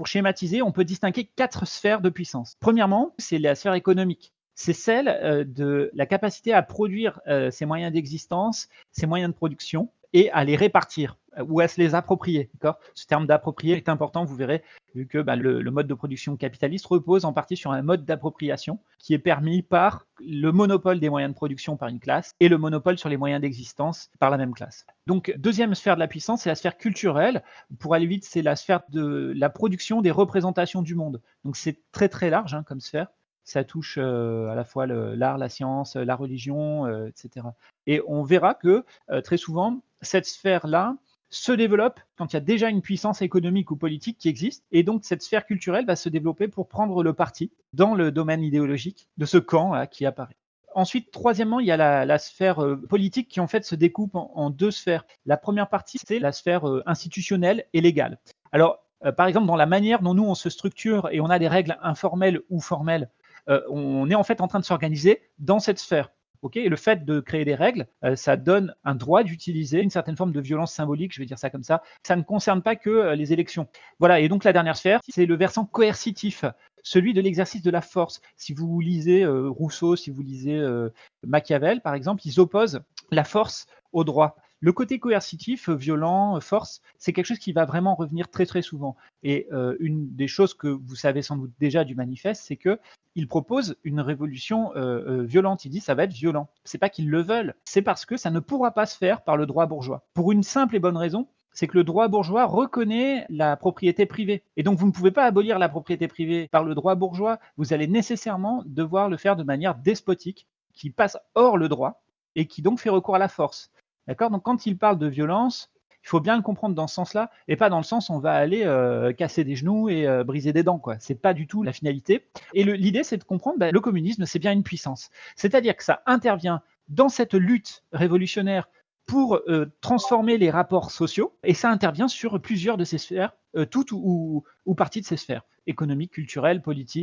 pour schématiser, on peut distinguer quatre sphères de puissance. Premièrement, c'est la sphère économique c'est celle euh, de la capacité à produire euh, ces moyens d'existence, ces moyens de production et à les répartir euh, ou à se les approprier. Ce terme d'approprier est important, vous verrez, vu que bah, le, mode de production capitaliste repose en partie sur un mode d'appropriation qui est permis par le monopole des moyens de production par une classe et le monopole sur les moyens d'existence par la même classe. Donc, deuxième sphère de la puissance, c'est la sphère culturelle. Pour aller vite, c'est la sphère de la production des représentations du monde. Donc, c'est très très large hein, comme sphère ça touche à la fois l'art, la science, la religion, etc. Et on verra que très souvent, cette sphère-là se développe quand il y a déjà une puissance économique ou politique qui existe. Et donc, cette sphère culturelle va se développer pour prendre le parti dans le domaine idéologique de ce camp qui apparaît. Ensuite, troisièmement, il y a la, sphère politique qui en fait se découpe en, deux sphères. La première partie, c'est la sphère institutionnelle et légale. Alors, par exemple, dans la manière dont nous on se structure et on a des règles informelles ou formelles euh, on est en fait en train de s'organiser dans cette sphère. Le fait de créer des règles, euh, ça donne un droit d'utiliser une certaine forme de violence symbolique, je vais dire ça comme ça. Ça ne concerne pas que euh, les élections. Voilà, et donc la dernière sphère, c'est le versant coercitif, celui de l'exercice de la force. Si vous lisez Rousseau, si vous lisez Machiavel, par exemple, ils opposent la force au droit. Le côté coercitif, violent, force, c'est quelque chose qui va vraiment revenir très très souvent. Et euh, une des choses que vous savez sans doute déjà du manifeste, c'est que il propose une révolution euh, euh, violente. Il dit ça va être violent. C'est pas qu'ils le veulent, c'est parce que ça ne pourra pas se faire par le droit bourgeois. Pour une simple et bonne raison, c'est que le droit bourgeois reconnaît la propriété privée. Et donc, vous ne pouvez pas abolir la propriété privée par le droit bourgeois. Vous allez nécessairement devoir le faire de manière despotique, qui passe hors le droit et qui donc fait recours à la force. D'accord? Donc, quand il parle de violence, il faut bien le comprendre dans ce sens-là, et pas dans le sens on va aller euh, casser des genoux et euh, briser des dents. Ce n'est pas du tout la finalité. Et l'idée, c'est de comprendre bah, le communisme, c'est bien une puissance. C'est-à-dire que ça intervient dans cette lutte révolutionnaire pour euh, transformer les rapports sociaux, et ça intervient sur plusieurs de ces sphères, toutes ou, ou parties de ces sphères, économiques, culturelles, politiques.